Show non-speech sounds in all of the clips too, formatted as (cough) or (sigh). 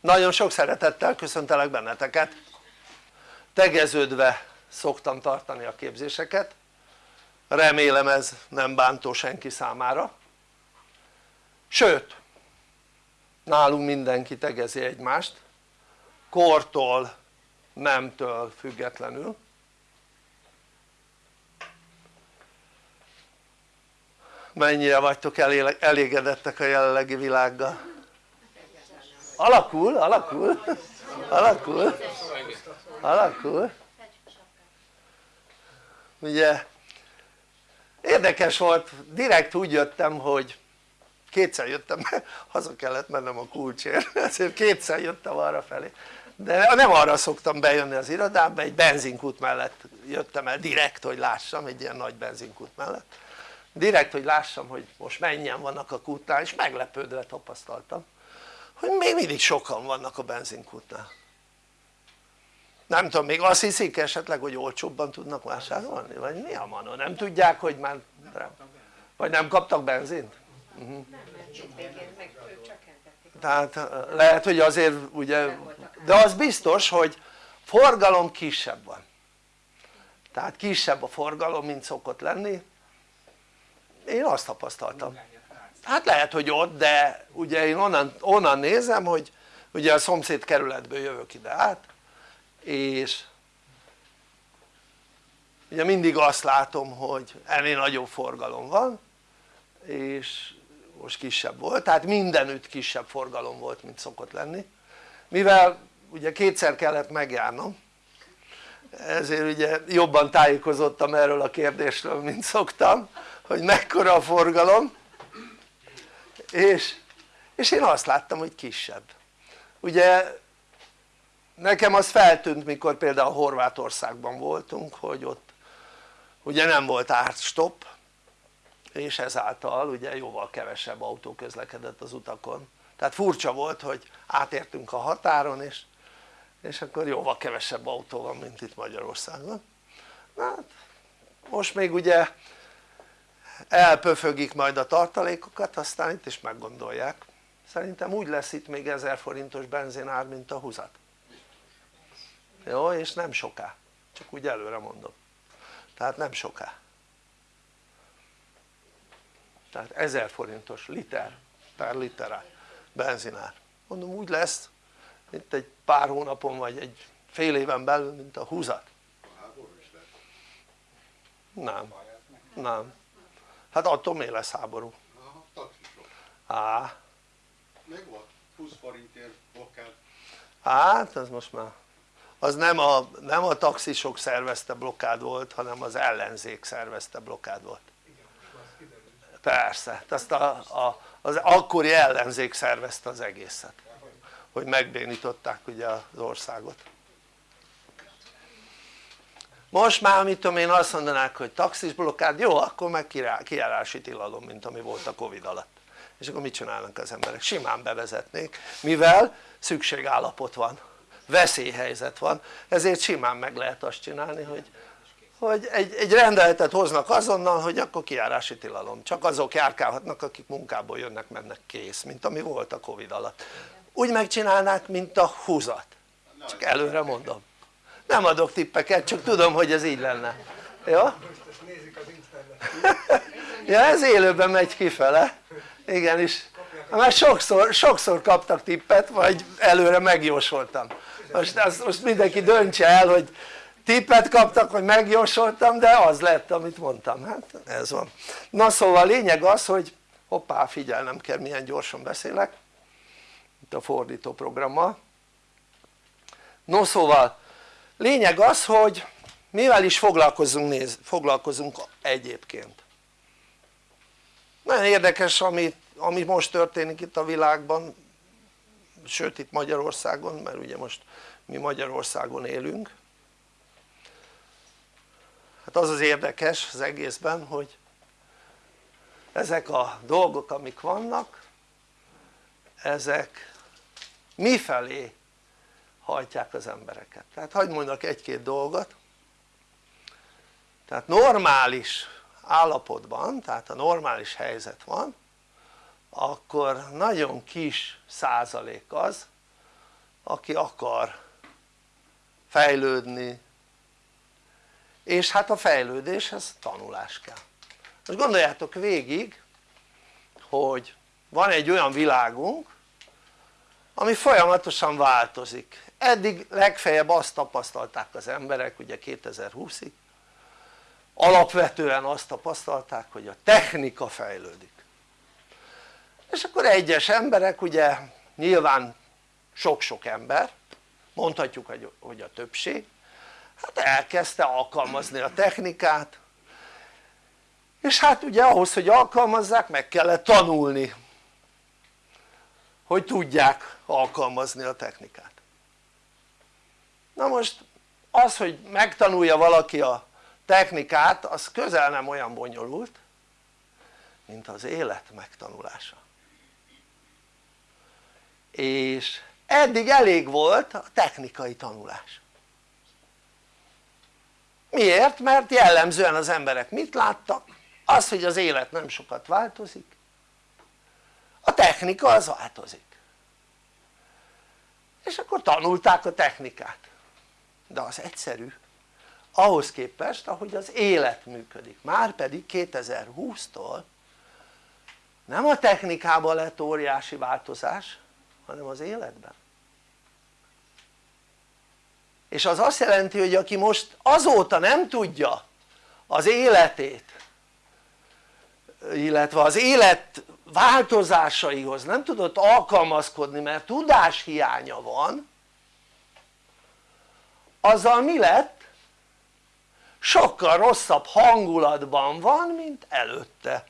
nagyon sok szeretettel köszöntelek benneteket. Tegeződve szoktam tartani a képzéseket. Remélem ez nem bántó senki számára. Sőt nálunk mindenki tegezi egymást. Kortól, nemtől függetlenül. Mennyire vagytok elégedettek a jelenlegi világgal? Alakul, alakul, alakul, alakul. Ugye érdekes volt, direkt úgy jöttem hogy kétszer jöttem, (laughs) haza kellett mennem a kulcsért, (laughs) ezért kétszer jöttem arra felé. De nem arra szoktam bejönni az irodába, egy benzinkút mellett jöttem el direkt hogy lássam, egy ilyen nagy benzinkút mellett. Direkt hogy lássam hogy most mennyien vannak a kútnál és meglepődve tapasztaltam hogy még mindig sokan vannak a benzinkútnál? Nem tudom még azt hiszik esetleg hogy olcsóbban tudnak vásárolni? Vagy mi a manó? Nem tudják hogy már vagy nem kaptak benzint? Uh -huh. tehát lehet hogy azért ugye de az biztos hogy forgalom kisebb van. Tehát kisebb a forgalom mint szokott lenni. Én azt tapasztaltam hát lehet hogy ott de ugye én onnan, onnan nézem hogy ugye a szomszéd kerületből jövök ide át és ugye mindig azt látom hogy ennél nagyobb forgalom van és most kisebb volt, tehát mindenütt kisebb forgalom volt mint szokott lenni. Mivel ugye kétszer kellett megjárnom ezért ugye jobban tájékozottam erről a kérdésről mint szoktam hogy mekkora a forgalom és, és én azt láttam hogy kisebb. Ugye nekem az feltűnt mikor például Horvátországban voltunk hogy ott ugye nem volt árstop és ezáltal ugye jóval kevesebb autó közlekedett az utakon. Tehát furcsa volt hogy átértünk a határon és, és akkor jóval kevesebb autó van mint itt Magyarországon. Hát most még ugye elpöfögik majd a tartalékokat aztán itt is meggondolják. Szerintem úgy lesz itt még 1000 forintos benzinár mint a húzat. Jó és nem soká. Csak úgy előre mondom. Tehát nem soká. Tehát 1000 forintos liter per liter benzinár mondom úgy lesz mint egy pár hónapon vagy egy fél éven belül mint a húzat. Nem, nem hát attól miért lesz háború? á. Meg volt 20 forintért blokkád. Hát az most már az nem a, nem a taxisok szervezte blokkád volt hanem az ellenzék szervezte blokkád volt. Persze, azt a, a, az akkori ellenzék szervezte az egészet hogy megbénították ugye az országot most már mit tudom én azt mondanák hogy taxis blokkád, jó akkor meg kijárási tilalom mint ami volt a covid alatt. És akkor mit csinálnak az emberek? simán bevezetnék mivel szükségállapot van veszélyhelyzet van ezért simán meg lehet azt csinálni hogy, hogy egy, egy rendeletet hoznak azonnal hogy akkor kijárási tilalom. Csak azok járkálhatnak akik munkából jönnek mennek kész mint ami volt a covid alatt. Úgy megcsinálnák mint a húzat. Csak előre mondom nem adok tippeket csak tudom hogy ez így lenne. Jó? ja ez élőben megy kifele. Igenis már sokszor, sokszor kaptak tippet vagy előre megjósoltam. Most, azt, most mindenki döntse el hogy tippet kaptak vagy megjósoltam de az lett amit mondtam. Hát ez van. Na szóval a lényeg az hogy hoppá figyelnem kell milyen gyorsan beszélek. Itt a fordító programmal no szóval lényeg az hogy mivel is foglalkozunk, néz, foglalkozunk egyébként. Nagyon érdekes ami, ami most történik itt a világban sőt itt Magyarországon mert ugye most mi Magyarországon élünk. Hát az az érdekes az egészben hogy ezek a dolgok amik vannak ezek mifelé hajtják az embereket. Tehát hagyd mondjak egy-két dolgot. Tehát normális állapotban tehát ha normális helyzet van akkor nagyon kis százalék az aki akar fejlődni. És hát a fejlődéshez tanulás kell. Most gondoljátok végig hogy van egy olyan világunk ami folyamatosan változik eddig legfeljebb azt tapasztalták az emberek ugye 2020-ig alapvetően azt tapasztalták hogy a technika fejlődik. És akkor egyes emberek ugye nyilván sok-sok ember mondhatjuk hogy a többség hát elkezdte alkalmazni a technikát és hát ugye ahhoz hogy alkalmazzák meg kellett tanulni hogy tudják alkalmazni a technikát na most az hogy megtanulja valaki a technikát az közel nem olyan bonyolult mint az élet megtanulása. És eddig elég volt a technikai tanulás. Miért? mert jellemzően az emberek mit láttak? az hogy az élet nem sokat változik. A technika az változik. És akkor tanulták a technikát de az egyszerű. Ahhoz képest ahogy az élet működik. Már pedig 2020-tól nem a technikában lett óriási változás hanem az életben. És az azt jelenti hogy aki most azóta nem tudja az életét illetve az élet változásaihoz nem tudott alkalmazkodni mert tudás hiánya van azzal mi lett? sokkal rosszabb hangulatban van mint előtte.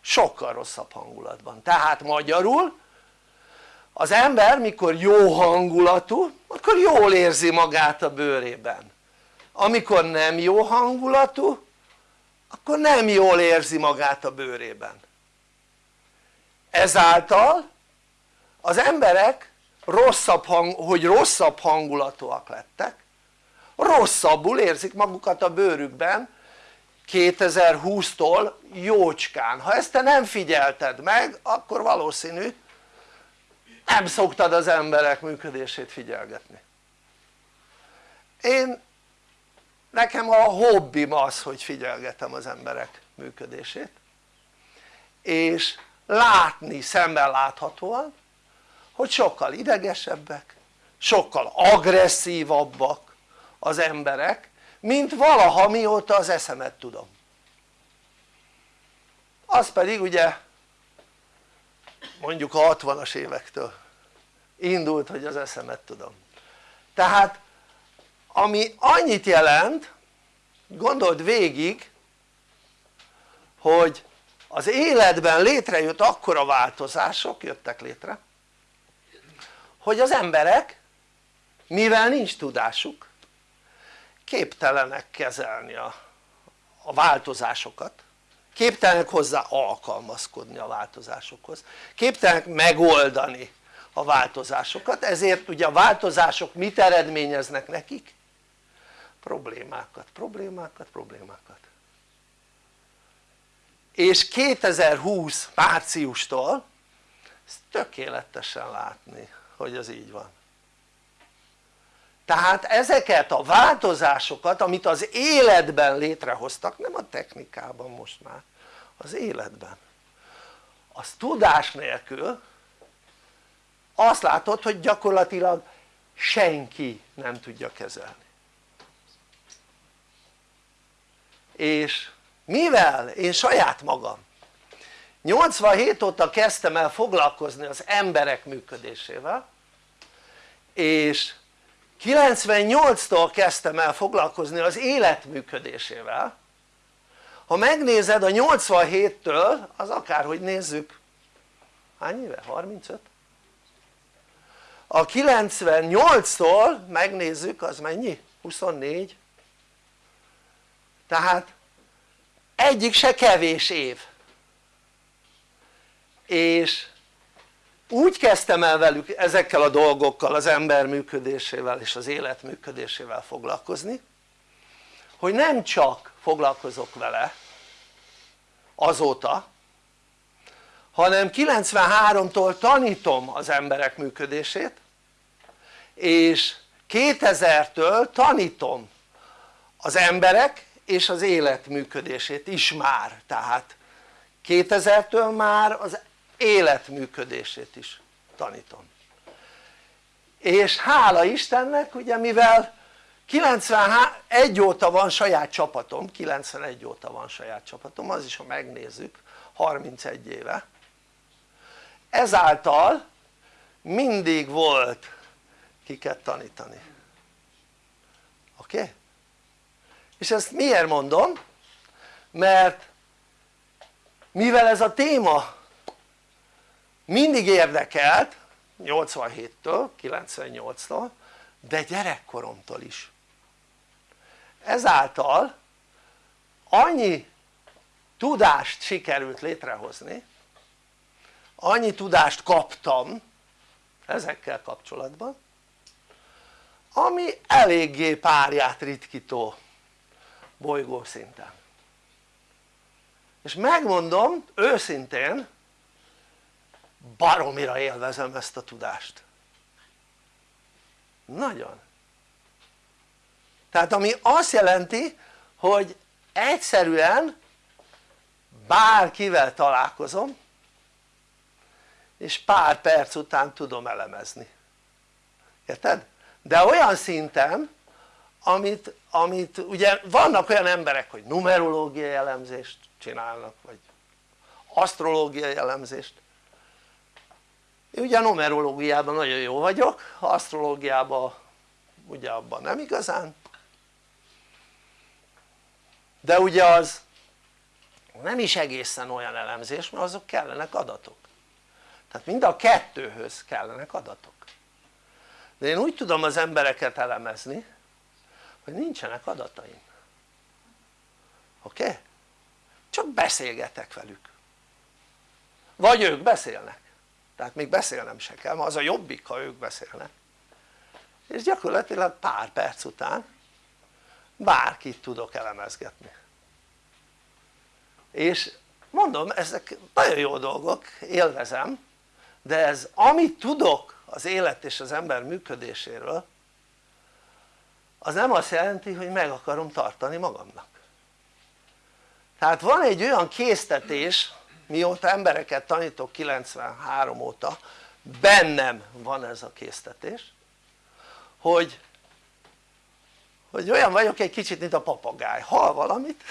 Sokkal rosszabb hangulatban. Tehát magyarul az ember mikor jó hangulatú akkor jól érzi magát a bőrében. Amikor nem jó hangulatú akkor nem jól érzi magát a bőrében. Ezáltal az emberek rosszabb hang, hogy rosszabb hangulatúak lettek rosszabbul érzik magukat a bőrükben 2020-tól jócskán, ha ezt te nem figyelted meg akkor valószínű nem szoktad az emberek működését figyelgetni. Én nekem a hobbim az hogy figyelgetem az emberek működését és látni szemben láthatóan hogy sokkal idegesebbek sokkal agresszívabbak az emberek mint valaha mióta az eszemet tudom. Az pedig ugye mondjuk a 60-as évektől indult hogy az eszemet tudom. Tehát ami annyit jelent gondold végig hogy az életben létrejött akkora változások jöttek létre hogy az emberek mivel nincs tudásuk képtelenek kezelni a, a változásokat képtelenek hozzá alkalmazkodni a változásokhoz képtelenek megoldani a változásokat ezért ugye a változások mit eredményeznek nekik? problémákat, problémákat, problémákat és 2020 márciustól ezt tökéletesen látni hogy az így van. Tehát ezeket a változásokat amit az életben létrehoztak nem a technikában most már az életben. Az tudás nélkül azt látod hogy gyakorlatilag senki nem tudja kezelni. És mivel én saját magam 87 óta kezdtem el foglalkozni az emberek működésével és 98-tól kezdtem el foglalkozni az élet működésével ha megnézed a 87-től az akárhogy nézzük hány éve? 35? a 98-tól megnézzük az mennyi? 24 tehát egyik se kevés év és úgy kezdtem el velük ezekkel a dolgokkal az ember működésével és az élet működésével foglalkozni hogy nem csak foglalkozok vele azóta hanem 93-tól tanítom az emberek működését és 2000-től tanítom az emberek és az élet működését is már. Tehát 2000-től már az élet működését is tanítom és hála Istennek ugye mivel 91 óta van saját csapatom, 91 óta van saját csapatom, az is ha megnézzük 31 éve ezáltal mindig volt kiket tanítani oké? Okay? és ezt miért mondom? mert mivel ez a téma mindig érdekelt 87-től, 98-tól de gyerekkoromtól is. Ezáltal annyi tudást sikerült létrehozni annyi tudást kaptam ezekkel kapcsolatban ami eléggé párját ritkító bolygó szinten. És megmondom őszintén baromira élvezem ezt a tudást. Nagyon. Tehát ami azt jelenti hogy egyszerűen bárkivel találkozom és pár perc után tudom elemezni. Érted? de olyan szinten amit, amit ugye vannak olyan emberek hogy numerológiai elemzést csinálnak vagy asztrológiai elemzést én ugye a numerológiában nagyon jó vagyok, asztrológiában ugye abban nem igazán. De ugye az nem is egészen olyan elemzés mert azok kellenek adatok. Tehát mind a kettőhöz kellenek adatok. De én úgy tudom az embereket elemezni hogy nincsenek adataim. Oké? Csak beszélgetek velük. Vagy ők beszélnek tehát még beszélnem se kell, az a jobbik ha ők beszélnek. És gyakorlatilag pár perc után bárkit tudok elemezgetni. És mondom ezek nagyon jó dolgok, élvezem de ez amit tudok az élet és az ember működéséről az nem azt jelenti hogy meg akarom tartani magamnak. Tehát van egy olyan késztetés mióta embereket tanítok 93 óta bennem van ez a késztetés hogy hogy olyan vagyok egy kicsit mint a papagáj, hall valamit?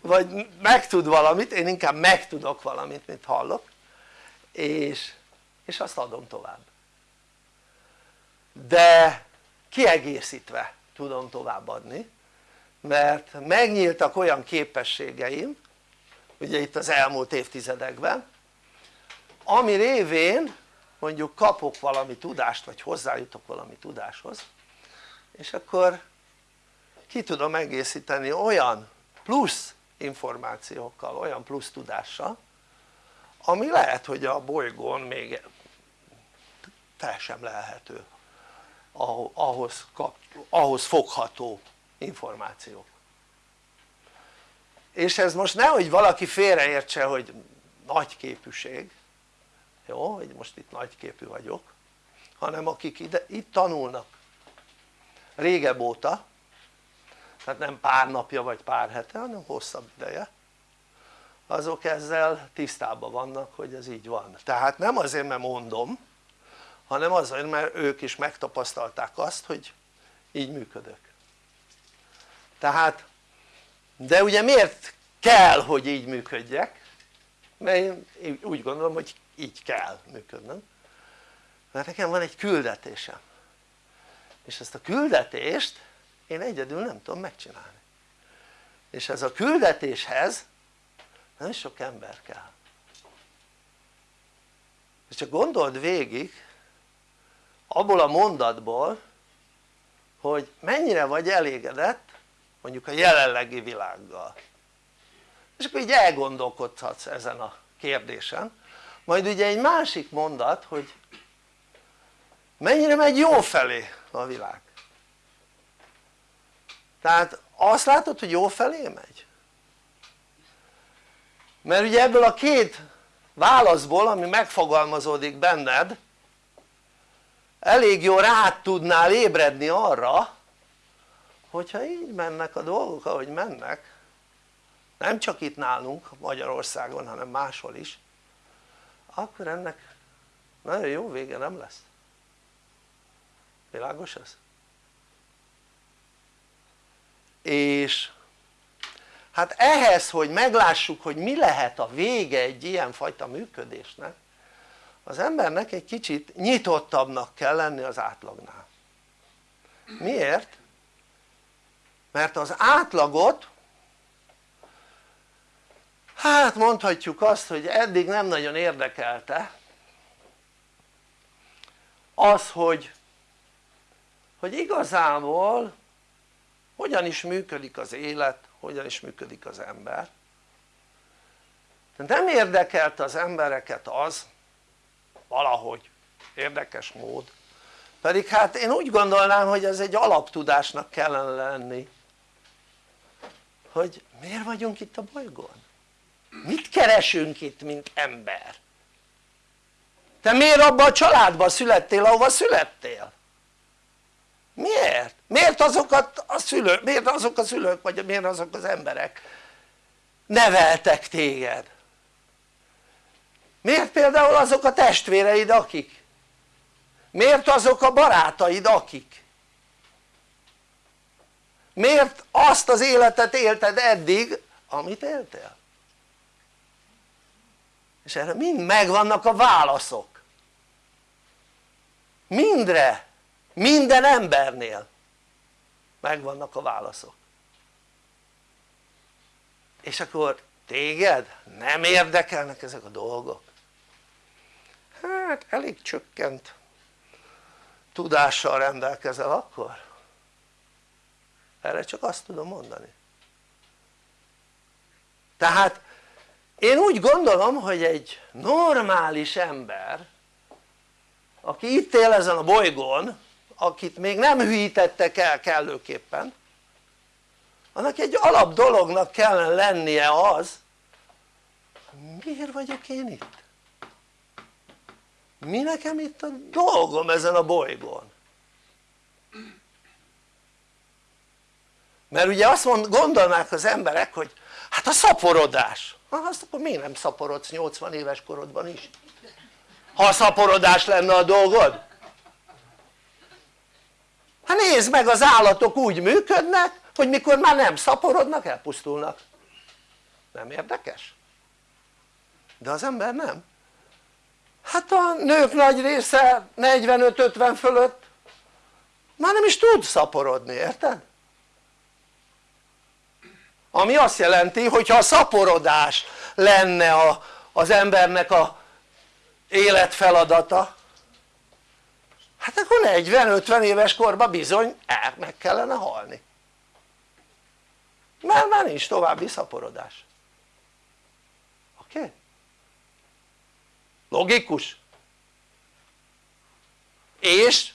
Vagy megtud valamit, én inkább megtudok valamit mint hallok. És, és azt adom tovább. De kiegészítve tudom továbbadni mert megnyíltak olyan képességeim ugye itt az elmúlt évtizedekben ami révén mondjuk kapok valami tudást vagy hozzájutok valami tudáshoz és akkor ki tudom egészíteni olyan plusz információkkal, olyan plusz tudással ami lehet hogy a bolygón még fel sem lehető ahhoz, ahhoz fogható információk és ez most nehogy valaki félreértse hogy nagy képűség jó, hogy most itt nagy képű vagyok hanem akik ide, itt tanulnak. Régebb óta tehát nem pár napja vagy pár hete hanem hosszabb ideje azok ezzel tisztában vannak hogy ez így van. Tehát nem azért mert mondom hanem azért mert ők is megtapasztalták azt hogy így működök. Tehát de ugye miért kell hogy így működjek? Mert én úgy gondolom hogy így kell működnöm mert nekem van egy küldetésem. És ezt a küldetést én egyedül nem tudom megcsinálni. És ez a küldetéshez nem sok ember kell. És csak gondold végig abból a mondatból hogy mennyire vagy elégedett mondjuk a jelenlegi világgal. És akkor így elgondolkodhatsz ezen a kérdésen. Majd ugye egy másik mondat hogy mennyire megy jó felé a világ. Tehát azt látod hogy jó felé megy? mert ugye ebből a két válaszból ami megfogalmazódik benned elég jó rá tudnál ébredni arra hogyha így mennek a dolgok ahogy mennek nem csak itt nálunk Magyarországon hanem máshol is akkor ennek nagyon jó vége nem lesz világos ez? és hát ehhez hogy meglássuk hogy mi lehet a vége egy ilyen fajta működésnek az embernek egy kicsit nyitottabbnak kell lenni az átlagnál miért? Mert az átlagot hát mondhatjuk azt hogy eddig nem nagyon érdekelte az hogy hogy igazából hogyan is működik az élet, hogyan is működik az ember. De nem érdekelte az embereket az valahogy érdekes mód. Pedig hát én úgy gondolnám hogy ez egy alaptudásnak kellene lenni hogy miért vagyunk itt a bolygón? mit keresünk itt mint ember? te miért abban a családban születtél ahova születtél? miért? miért azokat a szülők, miért azok a szülők vagy miért azok az emberek neveltek téged? miért például azok a testvéreid akik? miért azok a barátaid akik? Miért azt az életet élted eddig amit éltél? és erre mind megvannak a válaszok. Mindre minden embernél megvannak a válaszok. És akkor téged nem érdekelnek ezek a dolgok? Hát elég csökkent tudással rendelkezel akkor erre csak azt tudom mondani tehát én úgy gondolom hogy egy normális ember aki itt él ezen a bolygón akit még nem hűítettek el kellőképpen annak egy alap dolognak kellene lennie az miért vagyok én itt? mi nekem itt a dolgom ezen a bolygón? Mert ugye azt mond, gondolnák az emberek hogy hát a szaporodás ha azt akkor miért nem szaporodsz 80 éves korodban is? ha a szaporodás lenne a dolgod? hát nézd meg az állatok úgy működnek hogy mikor már nem szaporodnak elpusztulnak nem érdekes? de az ember nem hát a nők nagy része 45-50 fölött már nem is tud szaporodni, érted? Ami azt jelenti hogyha a szaporodás lenne a, az embernek a életfeladata hát akkor 40-50 éves korban bizony el, meg kellene halni mert már nincs további szaporodás oké? Okay? logikus? és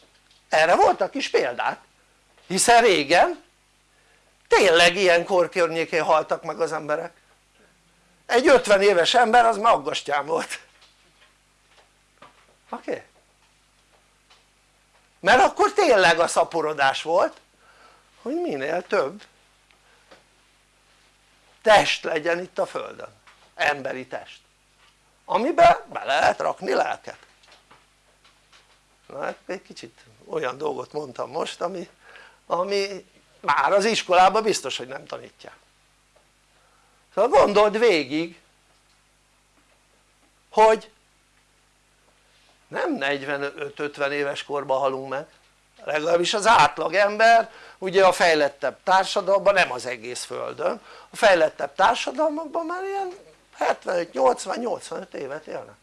erre voltak is példák hiszen régen tényleg ilyen kor környékén haltak meg az emberek egy 50 éves ember az maggastyán volt oké? Okay? mert akkor tényleg a szaporodás volt hogy minél több test legyen itt a földön, emberi test amiben be lehet rakni lelket na hát egy kicsit olyan dolgot mondtam most ami, ami már az iskolában biztos hogy nem tanítják szóval gondold végig hogy nem 45-50 éves korban halunk meg. Legalábbis az átlag ember ugye a fejlettebb társadalomban nem az egész földön a fejlettebb társadalmakban már ilyen 75-80-85 évet élnek.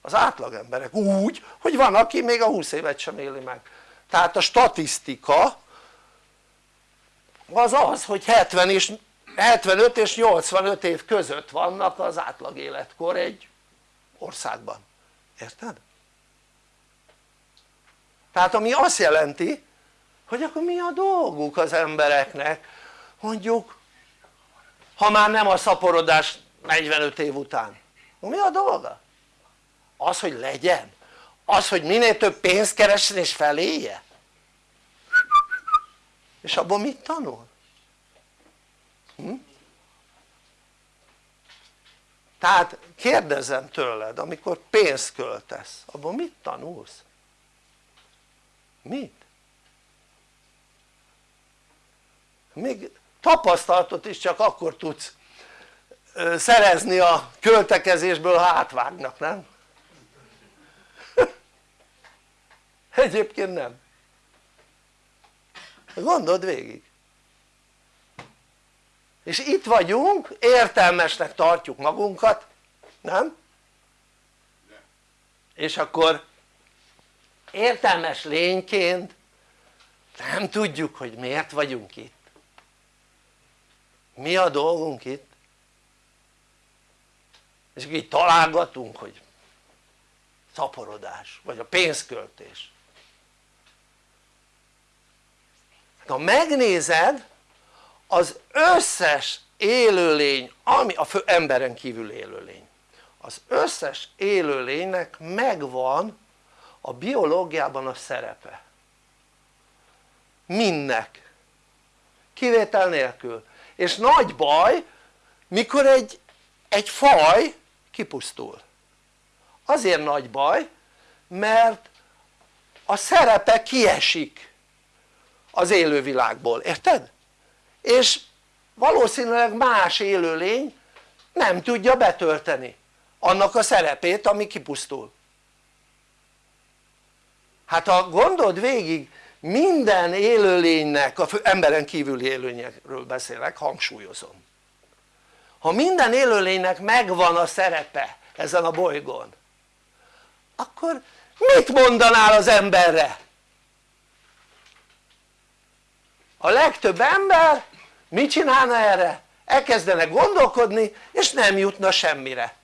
Az átlag emberek úgy hogy van aki még a 20 évet sem éli meg. Tehát a statisztika az az hogy 70 és 75 és 85 év között vannak az átlag életkor egy országban érted? tehát ami azt jelenti hogy akkor mi a dolguk az embereknek mondjuk ha már nem a szaporodás 45 év után mi a dolga? az hogy legyen? az hogy minél több pénzt keressen és felélje? És abban mit tanul? Hm? tehát kérdezem tőled amikor pénzt költesz abban mit tanulsz? mit? még tapasztalatot is csak akkor tudsz szerezni a költekezésből ha átvágnak, nem? (laughs) egyébként nem gondold végig. És itt vagyunk, értelmesnek tartjuk magunkat, nem? és akkor értelmes lényként nem tudjuk hogy miért vagyunk itt. Mi a dolgunk itt? És így találgatunk hogy szaporodás vagy a pénzköltés ha megnézed az összes élőlény ami a fő, emberen kívül élőlény. Az összes élőlénynek megvan a biológiában a szerepe. Mindnek. Kivétel nélkül. És nagy baj mikor egy, egy faj kipusztul. Azért nagy baj mert a szerepe kiesik az élővilágból, érted? és valószínűleg más élőlény nem tudja betölteni annak a szerepét ami kipusztul hát ha gondold végig minden élőlénynek, a emberen kívüli élőlényekről beszélek, hangsúlyozom ha minden élőlénynek megvan a szerepe ezen a bolygón akkor mit mondanál az emberre? A legtöbb ember mit csinálna erre? elkezdene gondolkodni és nem jutna semmire.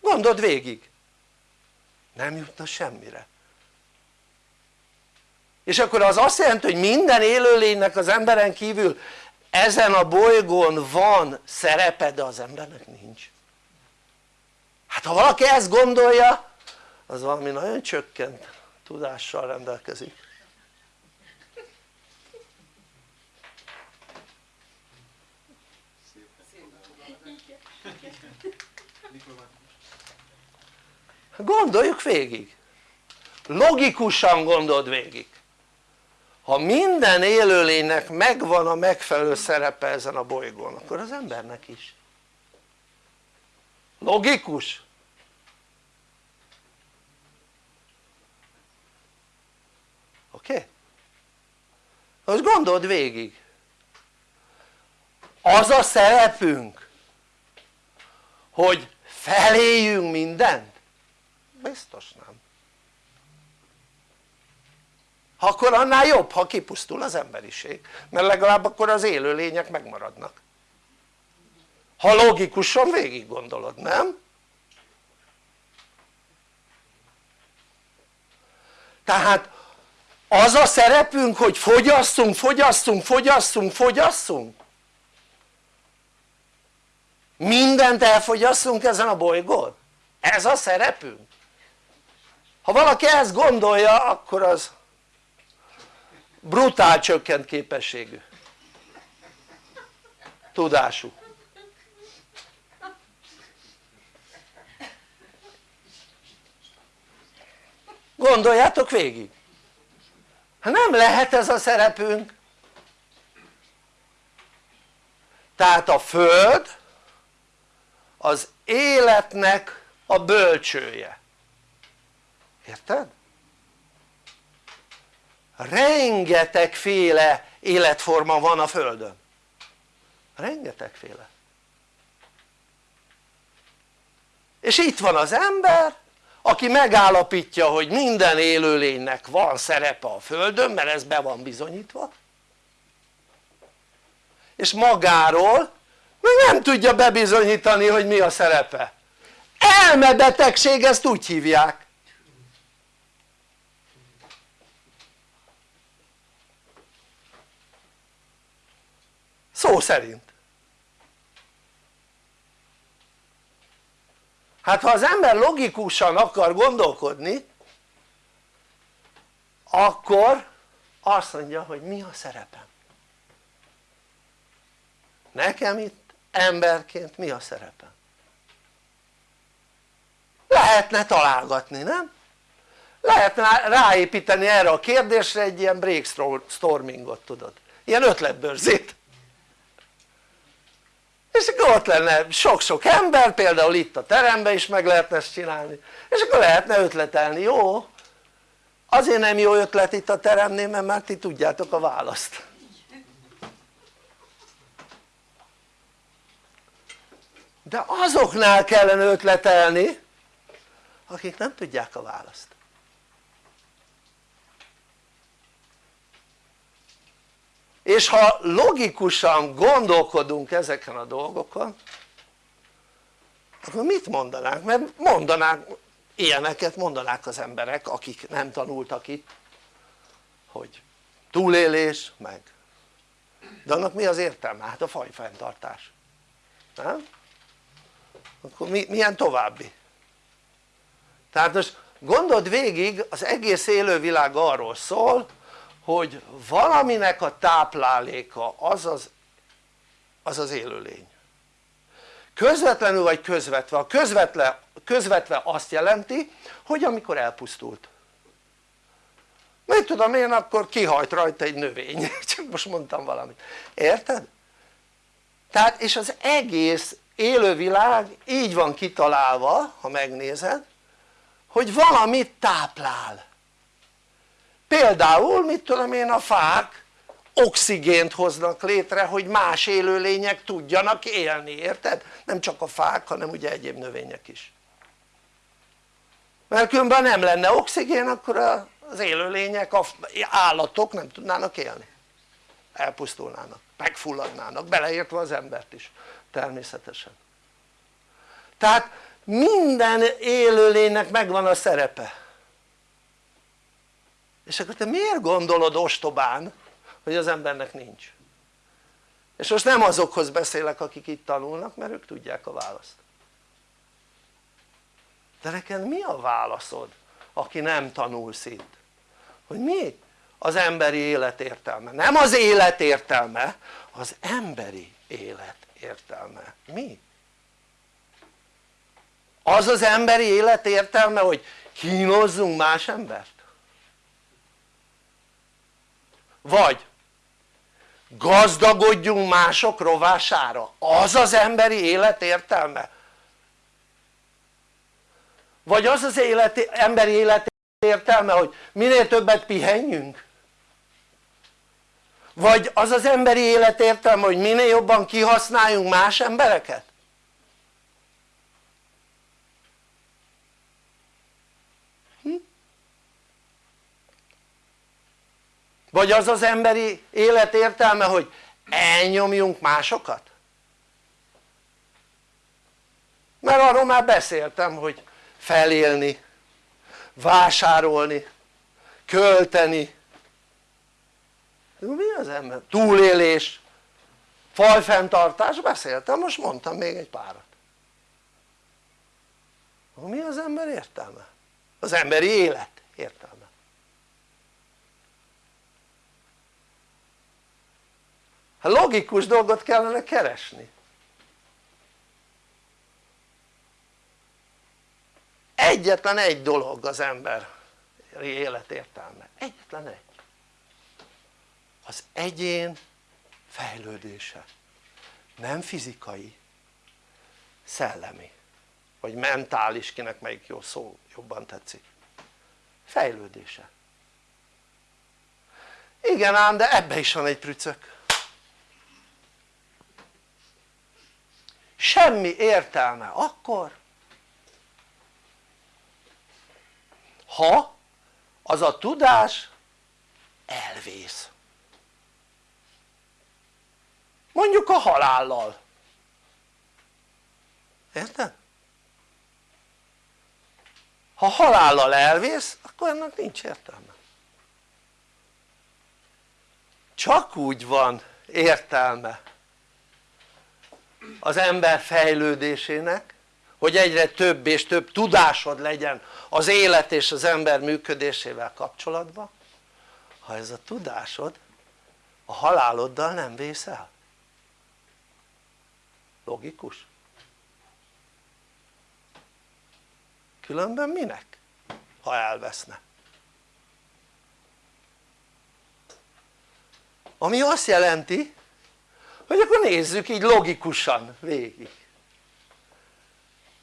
Gondold végig. Nem jutna semmire. És akkor az azt jelenti hogy minden élőlénynek az emberen kívül ezen a bolygón van szerepe de az embernek nincs. Hát ha valaki ezt gondolja az valami nagyon csökkent tudással rendelkezik gondoljuk végig logikusan gondold végig ha minden élőlénynek megvan a megfelelő szerepe ezen a bolygón akkor az embernek is logikus? oké? Most gondold végig az a szerepünk hogy feléljünk mindent? Biztos nem akkor annál jobb ha kipusztul az emberiség mert legalább akkor az élőlények megmaradnak ha logikusan végig gondolod, nem? tehát az a szerepünk hogy fogyasszunk, fogyasszunk, fogyasszunk, fogyasszunk mindent elfogyasszunk ezen a bolygón? ez a szerepünk? Ha valaki ezt gondolja akkor az brutál csökkent képességű. Tudású. Gondoljátok végig. Hát nem lehet ez a szerepünk tehát a Föld az életnek a bölcsője érted? rengetegféle életforma van a földön. Rengetegféle. És itt van az ember aki megállapítja hogy minden élőlénynek van szerepe a földön mert ez be van bizonyítva. És magáról még nem tudja bebizonyítani hogy mi a szerepe. Elmebetegség ezt úgy hívják szó szerint. Hát ha az ember logikusan akar gondolkodni akkor azt mondja hogy mi a szerepem. Nekem itt emberként mi a szerepem? Lehetne találgatni nem? lehetne ráépíteni erre a kérdésre egy ilyen brainstormingot tudod? Ilyen ötletbőrzét és akkor ott lenne sok-sok ember például itt a teremben is meg lehetne ezt csinálni. És akkor lehetne ötletelni jó? azért nem jó ötlet itt a teremnél mert már ti tudjátok a választ. De azoknál kellene ötletelni akik nem tudják a választ és ha logikusan gondolkodunk ezeken a dolgokon akkor mit mondanánk? mert mondanánk ilyeneket mondanák az emberek akik nem tanultak itt hogy túlélés meg de annak mi az értelme? hát a fajfenntartás nem? akkor mi, milyen további? tehát most gondold végig az egész élővilág arról szól hogy valaminek a tápláléka az az, az, az élőlény. Közvetlenül vagy közvetve, a közvetve, közvetve azt jelenti hogy amikor elpusztult. Mit tudom én akkor kihajt rajta egy növény, (laughs) csak most mondtam valamit, érted? tehát és az egész élővilág így van kitalálva ha megnézed hogy valamit táplál például mit tudom én a fák oxigént hoznak létre hogy más élőlények tudjanak élni, érted? nem csak a fák hanem ugye egyéb növények is. Mert különben nem lenne oxigén akkor az élőlények, az állatok nem tudnának élni. Elpusztulnának, megfulladnának, beleértve az embert is természetesen. Tehát minden élőlénynek megvan a szerepe és akkor te miért gondolod ostobán hogy az embernek nincs? És most nem azokhoz beszélek akik itt tanulnak mert ők tudják a választ. De neked mi a válaszod aki nem tanulsz itt? Hogy mi az emberi élet értelme, nem az élet értelme az emberi élet értelme, mi? az az emberi élet értelme hogy kínozzunk más embert? Vagy gazdagodjunk mások rovására az az emberi élet értelme? vagy az az élet, emberi élet értelme hogy minél többet pihenjünk? vagy az az emberi élet értelme hogy minél jobban kihasználjunk más embereket? Vagy az az emberi élet értelme hogy elnyomjunk másokat? mert arról már beszéltem hogy felélni, vásárolni, költeni mi az ember? túlélés, fajfenntartás, beszéltem, most mondtam még egy párat mi az ember értelme? az emberi élet értelme hát logikus dolgot kellene keresni. Egyetlen egy dolog az ember élet egyetlen egy. Az egyén fejlődése. Nem fizikai, szellemi. Vagy mentális, kinek melyik jó szó jobban tetszik. Fejlődése. Igen ám de ebbe is van egy prücök semmi értelme akkor ha az a tudás elvész. Mondjuk a halállal. Érted? ha halállal elvész akkor ennek nincs értelme. Csak úgy van értelme az ember fejlődésének hogy egyre több és több tudásod legyen az élet és az ember működésével kapcsolatban ha ez a tudásod a haláloddal nem vész logikus? különben minek? ha elveszne ami azt jelenti hogy akkor nézzük így logikusan végig.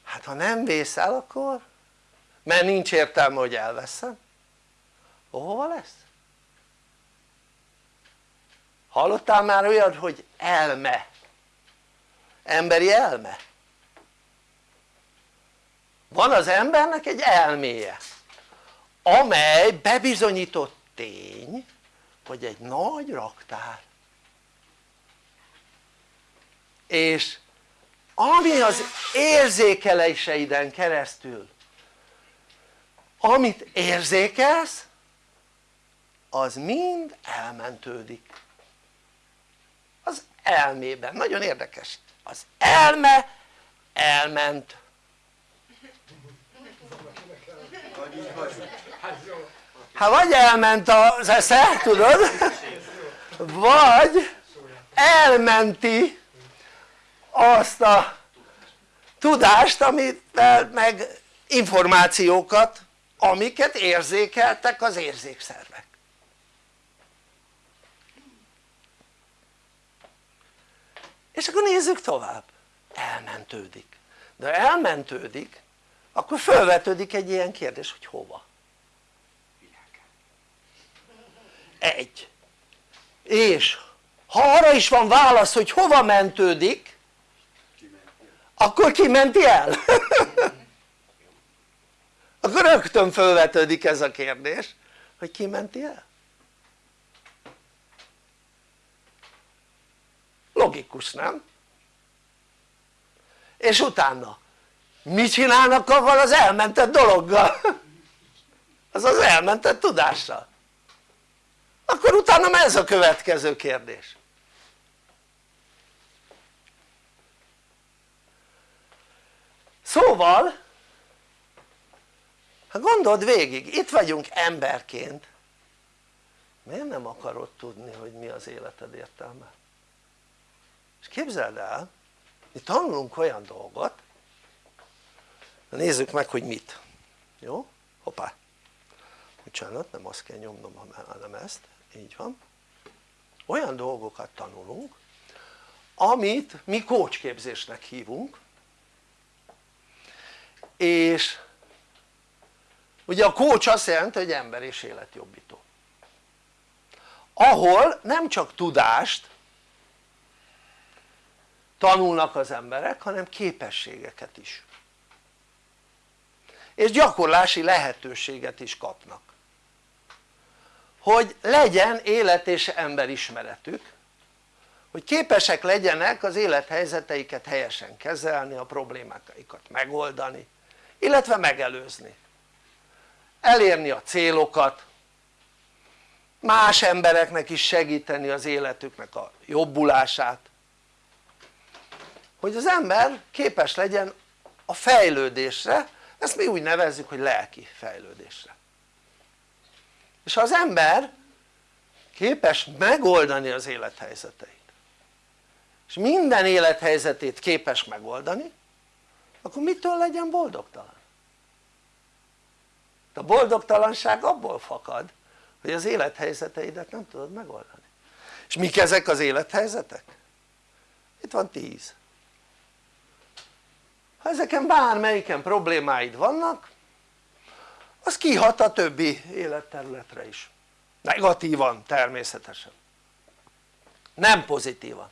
Hát ha nem vész el akkor? Mert nincs értelme hogy elveszem. Hova lesz? hallottál már olyan hogy elme? Emberi elme? Van az embernek egy elméje amely bebizonyított tény hogy egy nagy raktár és ami az érzékeléseiden keresztül amit érzékelsz az mind elmentődik. Az elmében, nagyon érdekes. Az elme elment. Hát vagy elment az esze, tudod? vagy elmenti azt a tudást amit meg információkat amiket érzékeltek az érzékszervek. És akkor nézzük tovább. Elmentődik. De elmentődik akkor felvetődik egy ilyen kérdés hogy hova? Egy. És ha arra is van válasz hogy hova mentődik akkor ki menti el? (laughs) akkor rögtön felvetődik ez a kérdés hogy ki menti el? logikus nem? és utána mit csinálnak avval az elmentett dologgal? (laughs) az az elmentett tudással akkor utána ez a következő kérdés szóval hát gondold végig, itt vagyunk emberként. Miért nem akarod tudni hogy mi az életed értelme? és képzeld el mi tanulunk olyan dolgot nézzük meg hogy mit. Jó? hoppá. Bocsánat nem azt kell nyomnom hanem ezt. Így van. Olyan dolgokat tanulunk amit mi kócsképzésnek hívunk és ugye a kócs azt jelenti hogy ember és életjobbító. Ahol nem csak tudást tanulnak az emberek hanem képességeket is. És gyakorlási lehetőséget is kapnak. Hogy legyen élet és emberismeretük hogy képesek legyenek az élethelyzeteiket helyesen kezelni, a problémáikat megoldani illetve megelőzni. Elérni a célokat más embereknek is segíteni az életüknek a jobbulását. Hogy az ember képes legyen a fejlődésre ezt mi úgy nevezzük hogy lelki fejlődésre. És ha az ember képes megoldani az élethelyzeteit és minden élethelyzetét képes megoldani akkor mitől legyen boldogtalan? a boldogtalanság abból fakad hogy az élethelyzeteidet nem tudod megoldani. És mik ezek az élethelyzetek? itt van tíz. Ha ezeken bármelyiken problémáid vannak az kihat a többi életterületre is. Negatívan természetesen. Nem pozitívan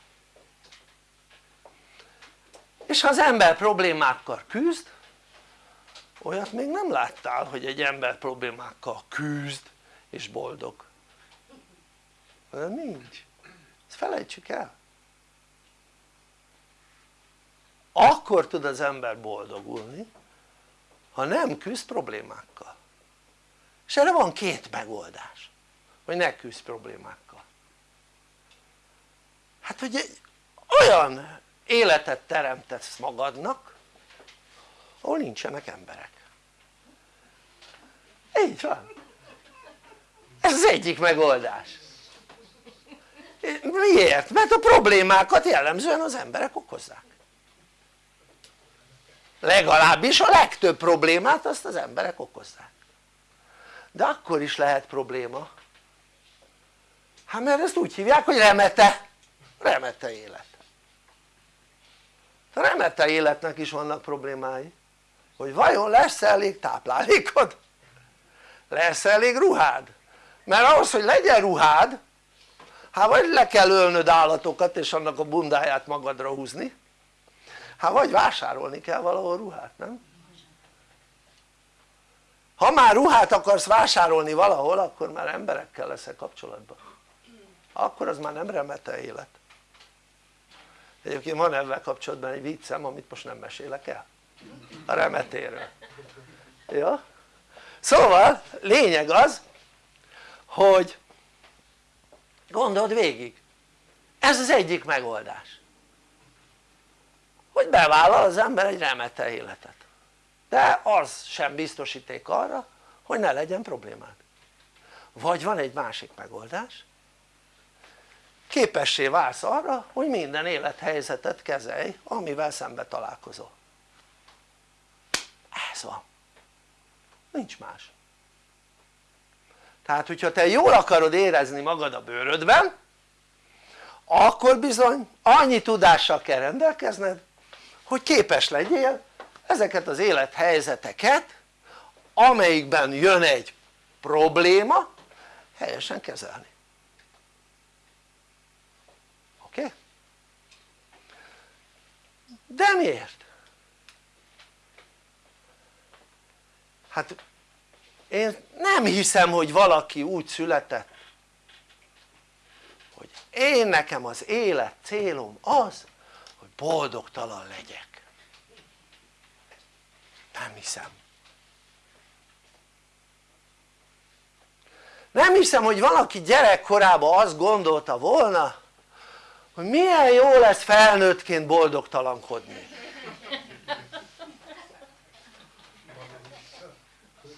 és ha az ember problémákkal küzd olyat még nem láttál hogy egy ember problémákkal küzd és boldog. De nincs, ezt felejtsük el. Akkor tud az ember boldogulni ha nem küzd problémákkal. És erre van két megoldás hogy ne küzd problémákkal. Hát hogy egy olyan életet teremtesz magadnak ahol nincsenek emberek. Így van. Ez az egyik megoldás. Miért? mert a problémákat jellemzően az emberek okozzák. Legalábbis a legtöbb problémát azt az emberek okozzák. De akkor is lehet probléma. Hát mert ezt úgy hívják hogy remete. Remete élet remete életnek is vannak problémái hogy vajon lesz elég táplálékod? lesz elég ruhád? mert ahhoz hogy legyen ruhád hát vagy le kell ölnöd állatokat és annak a bundáját magadra húzni hát vagy vásárolni kell valahol ruhát, nem? ha már ruhát akarsz vásárolni valahol akkor már emberekkel leszel kapcsolatban akkor az már nem remete élet egyébként van ebben kapcsolatban egy viccem amit most nem mesélek el. A remetéről. Ja? szóval lényeg az hogy gondold végig. Ez az egyik megoldás. Hogy bevállal az ember egy remete életet. De az sem biztosíték arra hogy ne legyen problémád. Vagy van egy másik megoldás képessé válsz arra hogy minden élethelyzetet kezelj amivel szembe találkozol. Ez van. Nincs más. Tehát hogyha te jól akarod érezni magad a bőrödben akkor bizony annyi tudással kell rendelkezned hogy képes legyél ezeket az élethelyzeteket amelyikben jön egy probléma helyesen kezelni oké? Okay? De miért? hát én nem hiszem hogy valaki úgy született hogy én nekem az élet célom az hogy boldogtalan legyek nem hiszem nem hiszem hogy valaki gyerekkorában azt gondolta volna hogy milyen jó lesz felnőttként boldogtalankodni.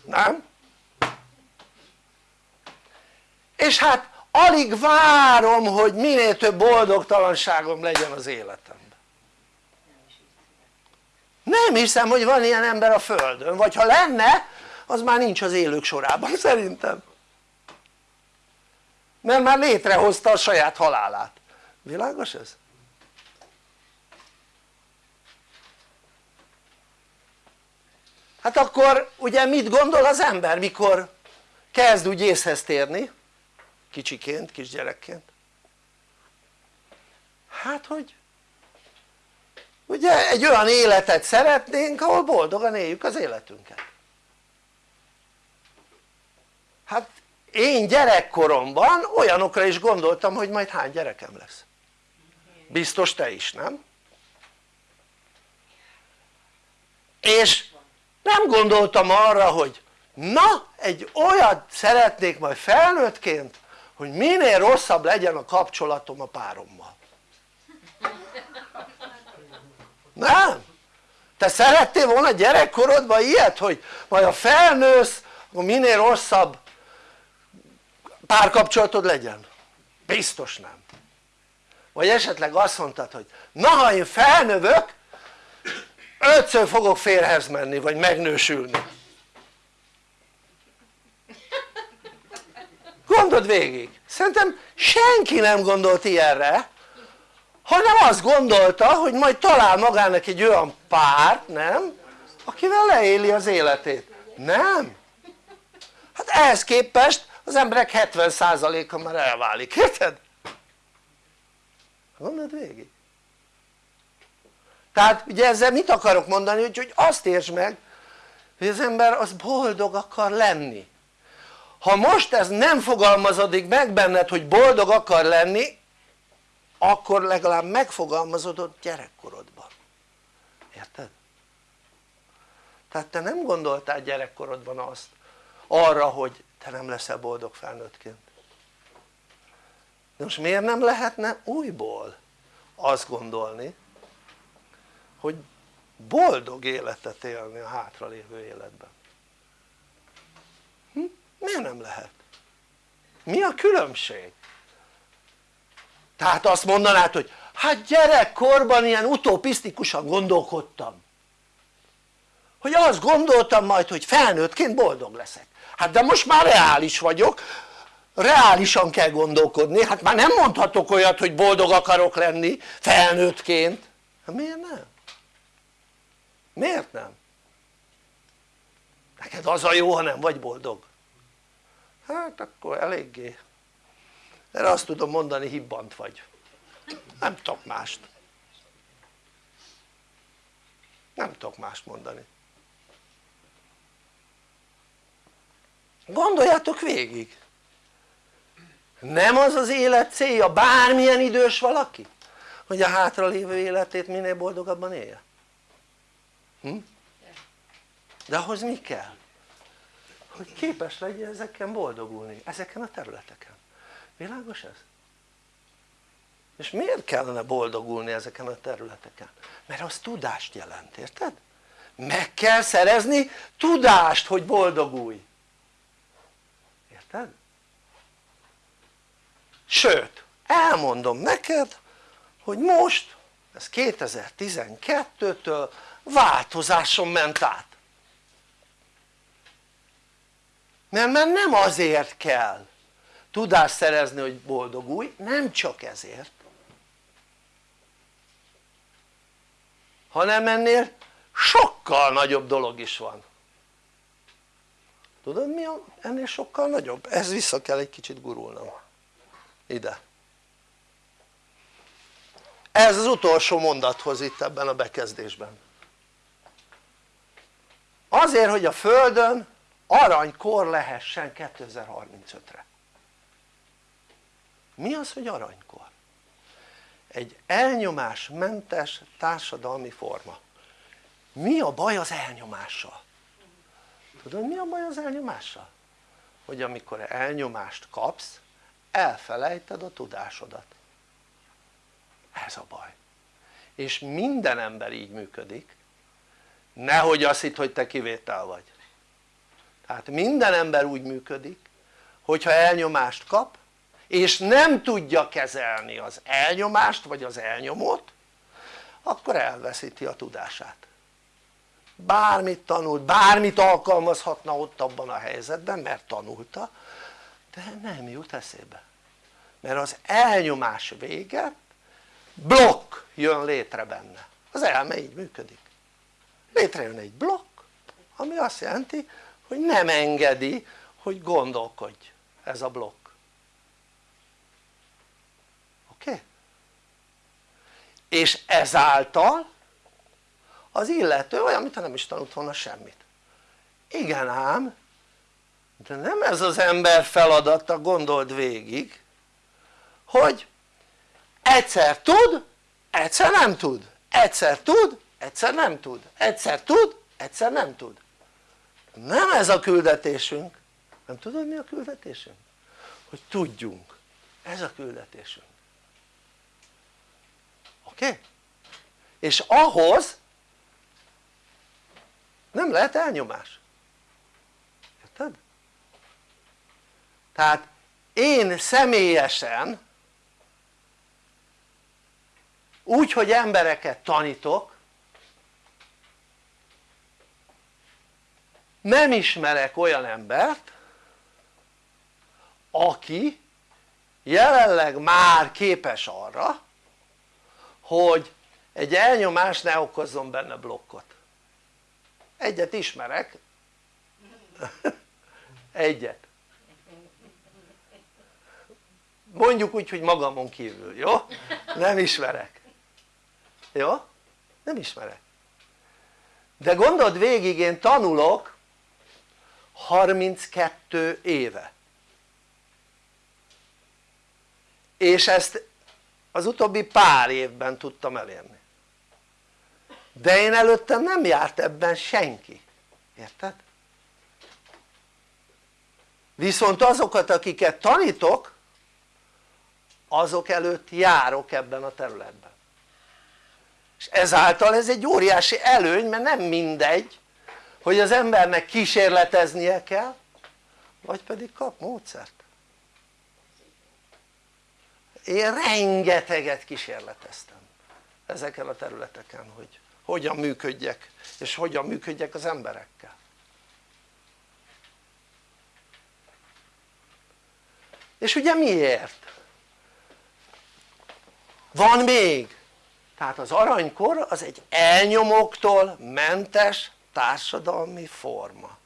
Nem? és hát alig várom hogy minél több boldogtalanságom legyen az életemben. Nem hiszem hogy van ilyen ember a földön vagy ha lenne az már nincs az élők sorában szerintem. Mert már létrehozta a saját halálát világos ez? hát akkor ugye mit gondol az ember mikor kezd úgy észhez térni? Kicsiként, kisgyerekként? Hát hogy ugye egy olyan életet szeretnénk ahol boldogan éljük az életünket. Hát én gyerekkoromban olyanokra is gondoltam hogy majd hány gyerekem lesz biztos te is nem? és nem gondoltam arra hogy na egy olyat szeretnék majd felnőttként hogy minél rosszabb legyen a kapcsolatom a párommal nem? te szerettél volna gyerekkorodban ilyet hogy majd a felnősz akkor minél rosszabb párkapcsolatod legyen? biztos nem vagy esetleg azt mondtad hogy na ha én felnövök ötször fogok férhez menni vagy megnősülni gondold végig szerintem senki nem gondolt ilyenre hanem azt gondolta hogy majd talál magának egy olyan párt, nem? akivel leéli az életét, nem? hát ehhez képest az emberek 70%-a már elválik, érted? Gondold végig. Tehát ugye ezzel mit akarok mondani hogy, hogy azt értsd meg hogy az ember az boldog akar lenni. Ha most ez nem fogalmazódik meg benned hogy boldog akar lenni akkor legalább megfogalmazódott gyerekkorodban. Érted? tehát te nem gondoltál gyerekkorodban azt arra hogy te nem leszel boldog felnőttként most miért nem lehetne újból azt gondolni hogy boldog életet élni a hátralévő életben hm? miért nem lehet? mi a különbség? tehát azt mondanád hogy hát gyerekkorban ilyen utopisztikusan gondolkodtam hogy azt gondoltam majd hogy felnőttként boldog leszek hát de most már reális vagyok reálisan kell gondolkodni, hát már nem mondhatok olyat hogy boldog akarok lenni felnőttként. Hát miért nem? miért nem? neked az a jó ha nem vagy boldog. Hát akkor eléggé. Erre azt tudom mondani hibbant vagy. Nem tudok mást. Nem tudok mást mondani. Gondoljátok végig nem az az élet célja bármilyen idős valaki hogy a hátralévő életét minél boldogabban élje hm? de ahhoz mi kell? hogy képes legyen ezeken boldogulni, ezeken a területeken világos ez? és miért kellene boldogulni ezeken a területeken? mert az tudást jelent, érted? meg kell szerezni tudást hogy boldogulj érted? Sőt elmondom neked hogy most ez 2012-től változáson ment át. Mert, mert nem azért kell tudást szerezni hogy boldogulj, nem csak ezért hanem ennél sokkal nagyobb dolog is van. Tudod mi ennél sokkal nagyobb? ez vissza kell egy kicsit gurulnom ide ez az utolsó mondathoz itt ebben a bekezdésben azért hogy a Földön aranykor lehessen 2035-re mi az hogy aranykor? egy elnyomásmentes társadalmi forma mi a baj az elnyomással? tudod mi a baj az elnyomással? hogy amikor elnyomást kapsz elfelejted a tudásodat. Ez a baj. És minden ember így működik. Nehogy azt hitt hogy te kivétel vagy. Tehát minden ember úgy működik hogyha elnyomást kap és nem tudja kezelni az elnyomást vagy az elnyomót akkor elveszíti a tudását. Bármit tanult, bármit alkalmazhatna ott abban a helyzetben mert tanulta de nem jut eszébe mert az elnyomás véget blokk jön létre benne az elme így működik létrejön egy blokk ami azt jelenti hogy nem engedi hogy gondolkodj ez a blokk oké? Okay? és ezáltal az illető olyan mintha nem is tanult volna semmit igen ám de nem ez az ember feladata gondold végig hogy egyszer tud, egyszer nem tud egyszer tud, egyszer nem tud egyszer tud, egyszer nem tud nem ez a küldetésünk nem tudod mi a küldetésünk? hogy tudjunk ez a küldetésünk oké? Okay? és ahhoz nem lehet elnyomás érted? Tehát én személyesen úgy hogy embereket tanítok nem ismerek olyan embert aki jelenleg már képes arra hogy egy elnyomás ne okozzon benne blokkot. Egyet ismerek. (laughs) Egyet mondjuk úgy hogy magamon kívül, jó? nem ismerek jó? nem ismerek de gondold végig én tanulok 32 éve és ezt az utóbbi pár évben tudtam elérni de én előttem nem járt ebben senki, érted? viszont azokat akiket tanítok azok előtt járok ebben a területben. És ezáltal ez egy óriási előny mert nem mindegy hogy az embernek kísérleteznie kell vagy pedig kap módszert. Én rengeteget kísérleteztem ezeken a területeken hogy hogyan működjek és hogyan működjek az emberekkel. És ugye miért? Van még. Tehát az aranykor az egy elnyomóktól mentes társadalmi forma.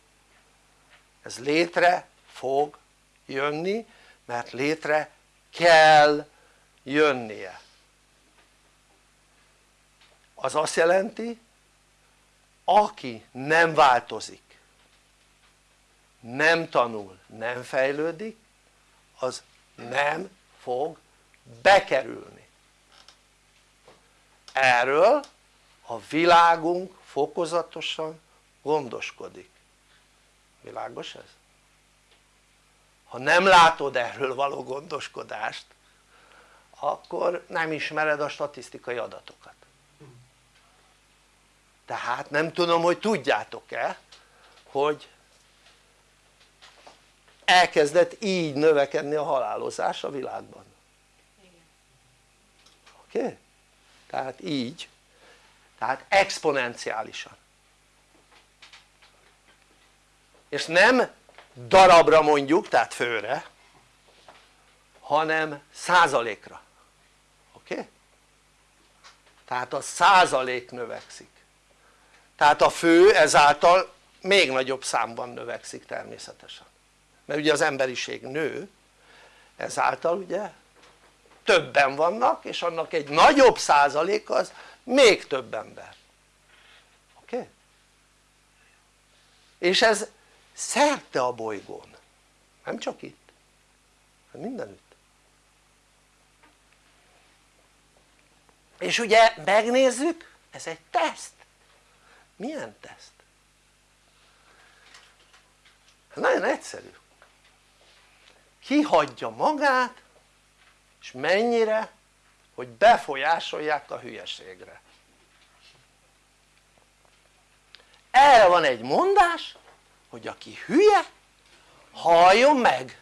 Ez létre fog jönni mert létre kell jönnie. Az azt jelenti aki nem változik nem tanul, nem fejlődik az nem fog bekerülni erről a világunk fokozatosan gondoskodik világos ez? ha nem látod erről való gondoskodást akkor nem ismered a statisztikai adatokat tehát nem tudom hogy tudjátok-e hogy elkezdett így növekedni a halálozás a világban oké? Okay? Tehát így tehát exponenciálisan. És nem darabra mondjuk tehát főre hanem százalékra. Oké? Tehát a százalék növekszik. Tehát a fő ezáltal még nagyobb számban növekszik természetesen. Mert ugye az emberiség nő ezáltal ugye többen vannak és annak egy nagyobb százalék az még több ember oké? Okay? és ez szerte a bolygón nem csak itt hanem mindenütt és ugye megnézzük ez egy teszt milyen teszt? nagyon egyszerű kihagyja magát és mennyire hogy befolyásolják a hülyeségre. Erre van egy mondás hogy aki hülye halljon meg.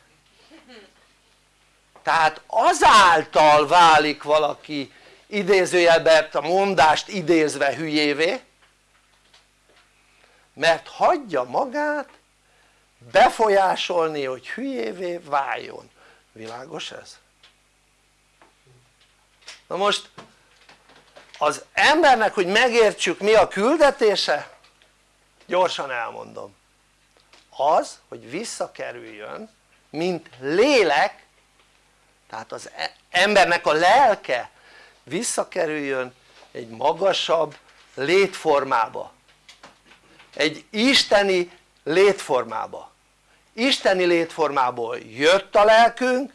Tehát azáltal válik valaki idézőjelben a mondást idézve hülyévé mert hagyja magát befolyásolni hogy hülyévé váljon, világos ez? Na most az embernek hogy megértsük mi a küldetése gyorsan elmondom. Az hogy visszakerüljön mint lélek tehát az e- embernek a lelke visszakerüljön egy magasabb létformába. Egy isteni létformába. Isteni létformából jött a lelkünk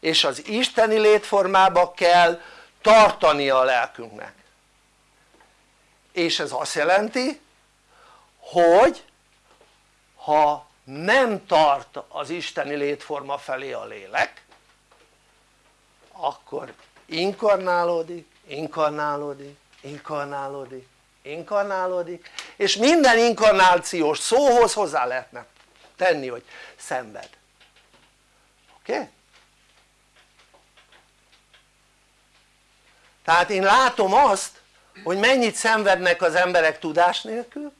és az isteni létformába kell tartani a lelkünknek és ez azt jelenti hogy ha nem tart az isteni létforma felé a lélek akkor inkarnálódik, inkarnálódik, inkarnálódik, inkarnálódik és minden inkarnációs szóhoz hozzá lehetne tenni hogy szenved oké? Okay? Tehát én látom azt hogy mennyit szenvednek az emberek tudás nélkül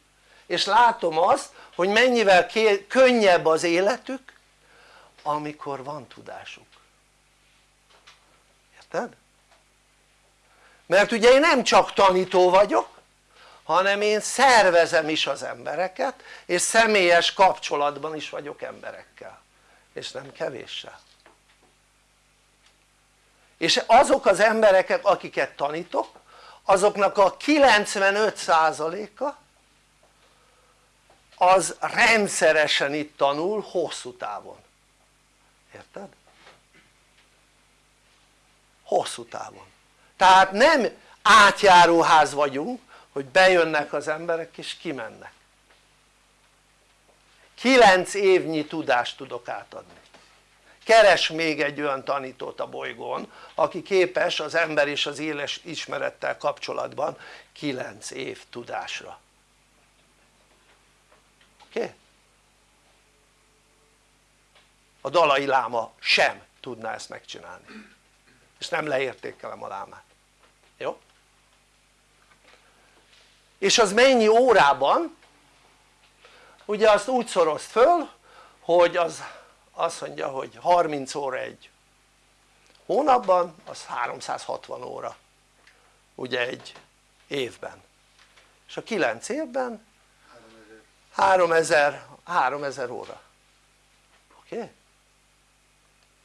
és látom azt hogy mennyivel könnyebb az életük amikor van tudásuk érted? mert ugye én nem csak tanító vagyok hanem én szervezem is az embereket és személyes kapcsolatban is vagyok emberekkel és nem kevéssel és azok az emberek akiket tanítok azoknak a 95%-a az rendszeresen itt tanul hosszú távon. Érted? hosszú távon. Tehát nem átjáróház vagyunk hogy bejönnek az emberek és kimennek. 9 évnyi tudást tudok átadni keres még egy olyan tanítót a bolygón aki képes az ember és az éles ismerettel kapcsolatban 9 év tudásra oké? Okay? a dalai láma sem tudná ezt megcsinálni és nem leértékelem a lámát jó? és az mennyi órában? ugye azt úgy szorozt föl hogy az azt mondja hogy 30 óra egy hónapban az 360 óra ugye egy évben és a 9 évben 3000, 3000 óra oké? Okay?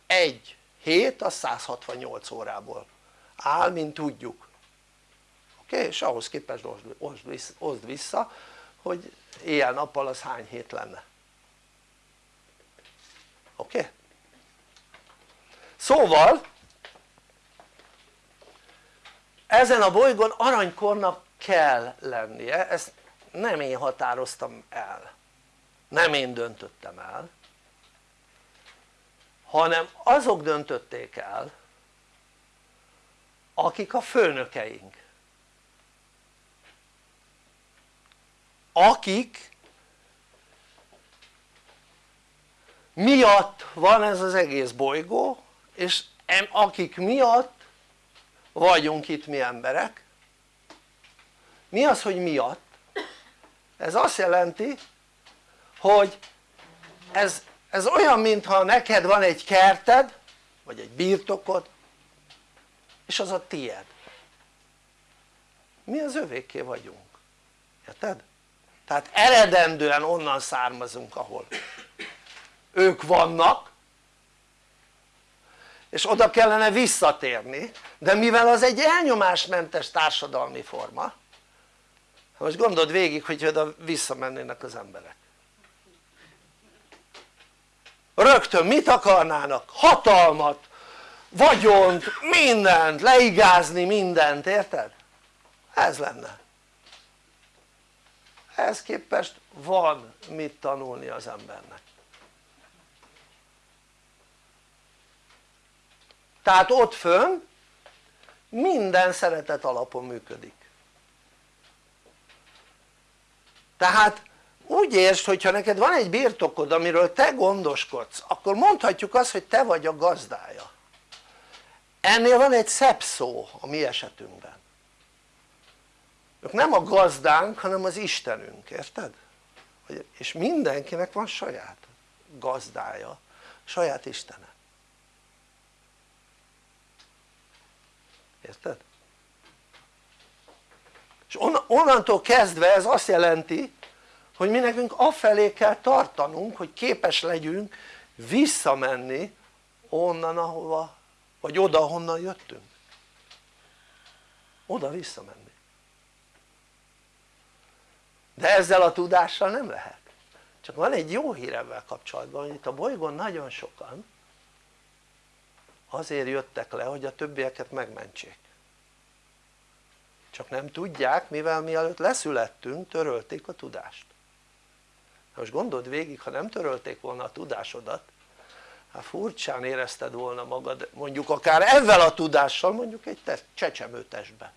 egy hét az 168 órából áll mint tudjuk oké? Okay? és ahhoz képest oszd vissza, oszd vissza hogy éjjel-nappal az hány hét lenne oké? Szóval ezen a bolygón aranykornak kell lennie, ezt nem én határoztam el. Nem én döntöttem el. Hanem azok döntötték el akik a főnökeink. Akik miatt van ez az egész bolygó és akik miatt vagyunk itt mi emberek mi az hogy miatt? ez azt jelenti hogy ez, ez olyan mintha neked van egy kerted vagy egy birtokod és az a tied mi az övéké vagyunk érted? tehát eredendően onnan származunk ahol ők vannak és oda kellene visszatérni de mivel az egy elnyomásmentes társadalmi forma most gondold végig hogy oda visszamennének az emberek rögtön mit akarnának? hatalmat, vagyont, mindent, leigázni mindent, érted? ez lenne ehhez képest van mit tanulni az embernek tehát ott fönn minden szeretet alapon működik. Tehát úgy értsd hogyha neked van egy birtokod amiről te gondoskodsz akkor mondhatjuk azt hogy te vagy a gazdája. Ennél van egy szebb szó a mi esetünkben. Ők nem a gazdánk hanem az Istenünk, érted? és mindenkinek van saját gazdája, saját Istene érted? és onnantól kezdve ez azt jelenti hogy mi nekünk afelé kell tartanunk hogy képes legyünk visszamenni onnan ahova vagy oda honnan jöttünk. Oda visszamenni. De ezzel a tudással nem lehet. Csak van egy jó hír ebben kapcsolatban hogy itt a bolygón nagyon sokan azért jöttek le hogy a többieket megmentsék. Csak nem tudják mivel mielőtt leszülettünk törölték a tudást. Most gondold végig ha nem törölték volna a tudásodat hát furcsán érezted volna magad mondjuk akár ezzel a tudással mondjuk egy te, csecsemőtestbe.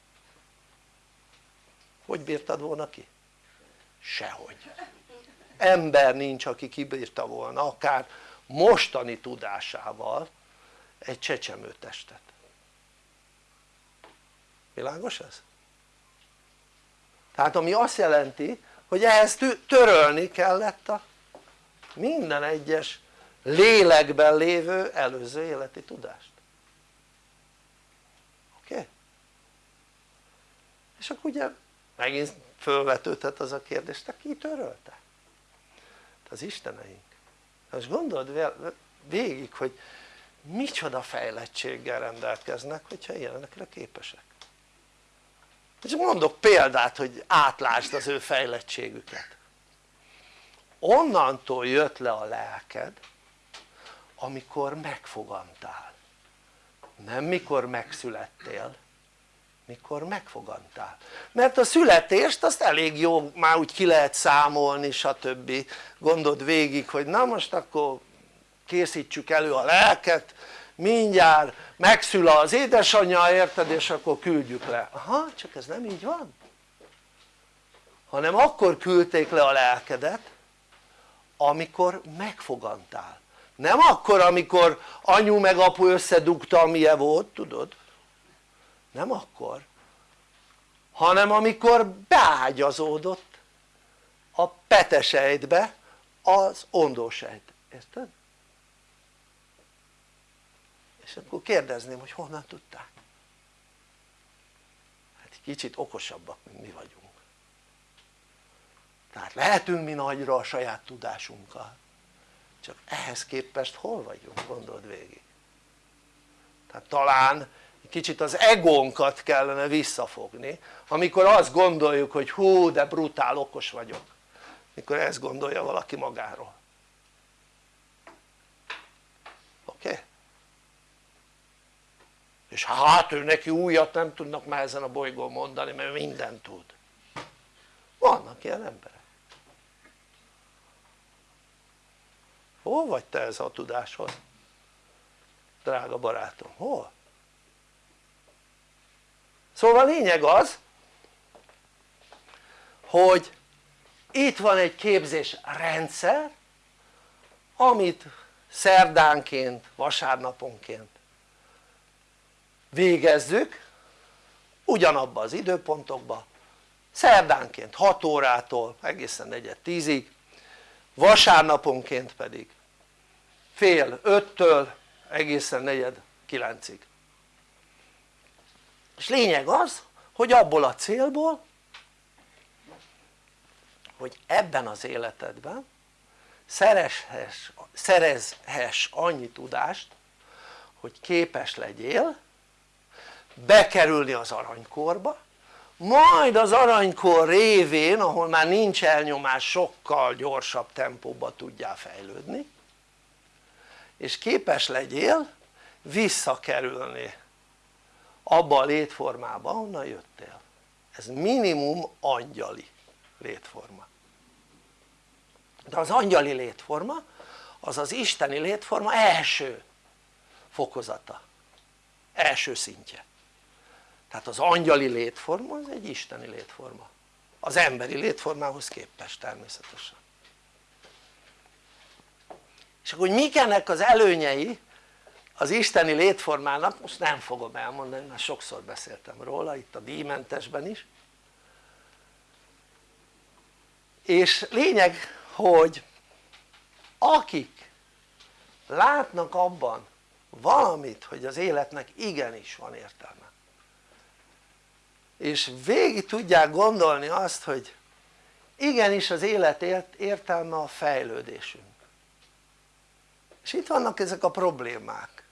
Hogy bírtad volna ki? sehogy. Ember nincs aki kibírta volna akár mostani tudásával egy csecsemőtestet világos ez? tehát ami azt jelenti hogy ehhez törölni kellett a minden egyes lélekben lévő előző életi tudást oké? Okay? és akkor ugye megint fölvetődhet az a kérdés, te ki törölte? az isteneink most gondold végig hogy micsoda fejlettséggel rendelkeznek hogyha ilyenekre képesek. Csak mondok példát hogy átlásd az ő fejlettségüket. Onnantól jött le a lelked amikor megfogantál nem mikor megszülettél mikor megfogantál mert a születést azt elég jó már úgy ki lehet számolni stb. gondold végig hogy na most akkor készítsük elő a lelket mindjárt megszül az édesanyja érted? És akkor küldjük le. Aha csak ez nem így van. Hanem akkor küldték le a lelkedet amikor megfogantál. Nem akkor amikor anyu meg apu összedugta amilyen volt tudod? Nem akkor hanem amikor beágyazódott a petesejtbe az ondósejt, érted? És akkor kérdezném hogy honnan tudták? Hát kicsit okosabbak mint mi vagyunk. Tehát lehetünk mi nagyra a saját tudásunkkal. Csak ehhez képest hol vagyunk gondold végig? Tehát talán kicsit az egónkat kellene visszafogni amikor azt gondoljuk hogy hú de brutál okos vagyok. Mikor ezt gondolja valaki magáról oké? Okay? És hát ő neki újat nem tudnak már ezen a bolygón mondani mert mindent tud vannak ilyen emberek hol vagy te ez a tudáshoz? drága barátom, hol? szóval a lényeg az hogy itt van egy képzés rendszer amit szerdánként, vasárnaponként végezzük ugyanabba az időpontokba szerdánként 6 órától egészen 4-10-ig vasárnaponként pedig fél 5-től egészen negyed 9-ig és lényeg az hogy abból a célból hogy ebben az életedben szerezhess, szerezhess annyi tudást hogy képes legyél bekerülni az aranykorba majd az aranykor révén ahol már nincs elnyomás sokkal gyorsabb tempóba tudjál fejlődni és képes legyél visszakerülni abba a létformába ahonnan jöttél. Ez minimum angyali létforma. De az angyali létforma az az isteni létforma első fokozata első szintje tehát az angyali létforma az egy isteni létforma. Az emberi létformához képest természetesen. És akkor hogy mik ennek az előnyei az isteni létformának most nem fogom elmondani mert sokszor beszéltem róla itt a díjmentesben is. És lényeg hogy akik látnak abban valamit hogy az életnek igenis van értelme és végig tudják gondolni azt hogy igenis az élet értelme a fejlődésünk és itt vannak ezek a problémák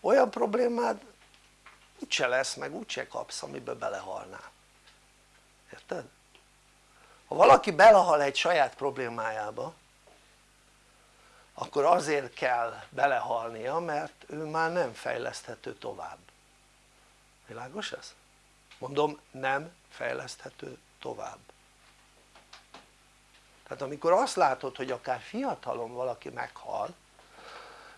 olyan problémád úgyse lesz meg úgyse kapsz amiben belehalnál érted? ha valaki belehal egy saját problémájába akkor azért kell belehalnia mert ő már nem fejleszthető tovább világos ez? Mondom nem fejleszthető tovább tehát amikor azt látod hogy akár fiatalon valaki meghal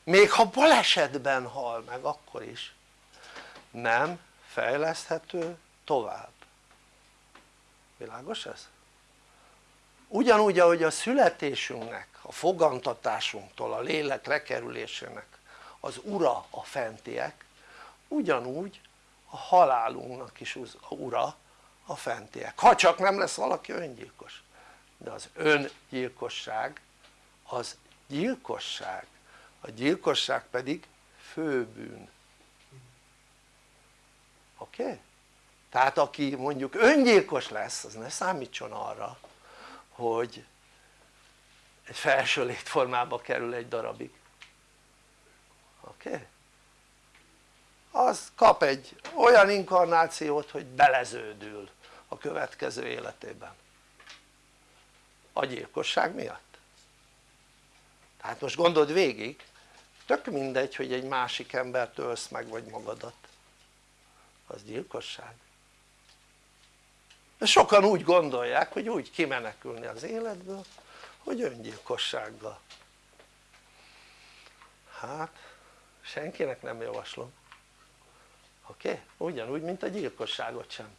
még ha balesetben hal meg akkor is nem fejleszthető tovább világos ez? ugyanúgy ahogy a születésünknek, a fogantatásunktól, a lélek lekerülésének az ura a fentiek ugyanúgy a halálunknak is ura a fentiek, ha csak nem lesz valaki öngyilkos de az öngyilkosság az gyilkosság a gyilkosság pedig főbűn oké? Okay? tehát aki mondjuk öngyilkos lesz az ne számítson arra hogy egy felső létformába kerül egy darabig oké? Okay? Az kap egy olyan inkarnációt hogy beleződül a következő életében. A gyilkosság miatt. Tehát most gondold végig tök mindegy hogy egy másik embert ölsz meg vagy magadat. Az gyilkosság. De sokan úgy gondolják hogy úgy kimenekülni az életből hogy öngyilkossággal. Hát senkinek nem javaslom oké? Okay? ugyanúgy mint a gyilkosságot sem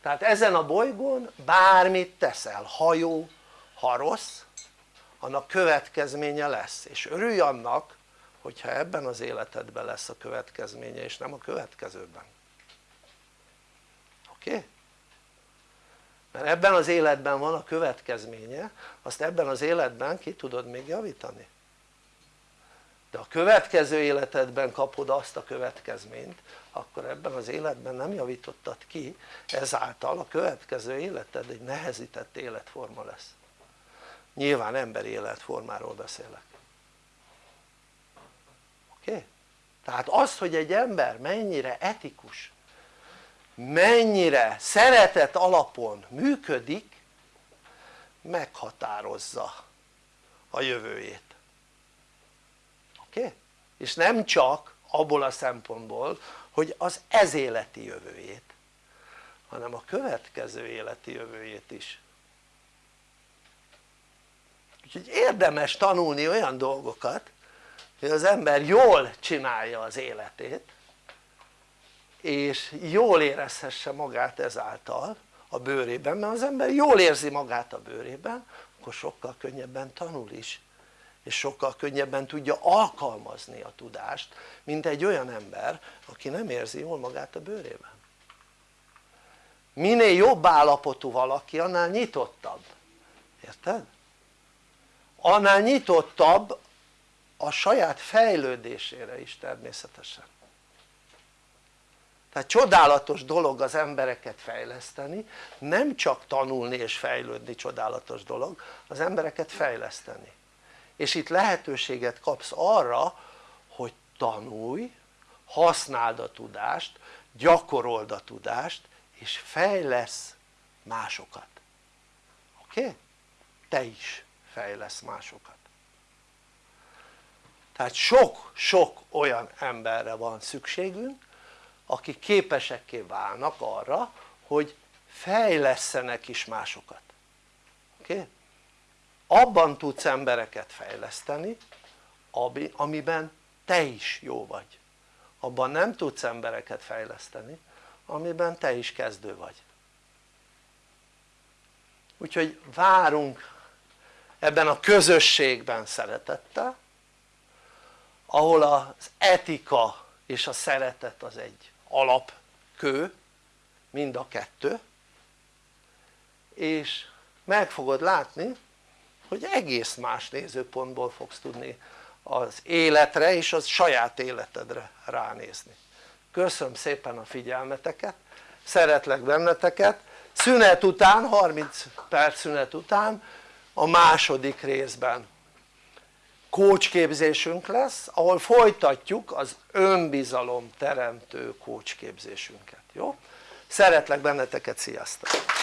tehát ezen a bolygón bármit teszel, ha jó, ha rossz annak következménye lesz és örülj annak hogyha ebben az életedben lesz a következménye és nem a következőben oké? Okay? mert ebben az életben van a következménye azt ebben az életben ki tudod még javítani de a következő életedben kapod azt a következményt akkor ebben az életben nem javítottad ki ezáltal a következő életed egy nehezített életforma lesz nyilván emberi életformáról beszélek oké? Okay? tehát az hogy egy ember mennyire etikus mennyire szeretet alapon működik meghatározza a jövőjét oké? Okay? és nem csak abból a szempontból hogy az ez életi jövőjét hanem a következő életi jövőjét is. Úgyhogy érdemes tanulni olyan dolgokat hogy az ember jól csinálja az életét és jól érezhesse magát ezáltal a bőrében mert az ember jól érzi magát a bőrében akkor sokkal könnyebben tanul is és sokkal könnyebben tudja alkalmazni a tudást mint egy olyan ember aki nem érzi jól magát a bőrében. Minél jobb állapotú valaki annál nyitottabb. Érted? annál nyitottabb a saját fejlődésére is természetesen. Tehát csodálatos dolog az embereket fejleszteni nem csak tanulni és fejlődni csodálatos dolog az embereket fejleszteni és itt lehetőséget kapsz arra hogy tanulj használd a tudást gyakorold a tudást és fejlesz másokat oké? Okay? te is fejlesz másokat tehát sok-sok olyan emberre van szükségünk akik képesekké válnak arra hogy fejlesztenek is másokat oké? Okay? Abban tudsz embereket fejleszteni amiben te is jó vagy. Abban nem tudsz embereket fejleszteni amiben te is kezdő vagy. Úgyhogy várunk ebben a közösségben szeretettel ahol az etika és a szeretet az egy alapkő mind a kettő és meg fogod látni hogy egész más nézőpontból fogsz tudni az életre és az saját életedre ránézni köszönöm szépen a figyelmeteket szeretlek benneteket szünet után 30 perc szünet után a második részben kócsképzésünk lesz ahol folytatjuk az önbizalom teremtő kócsképzésünket, jó? szeretlek benneteket, sziasztok!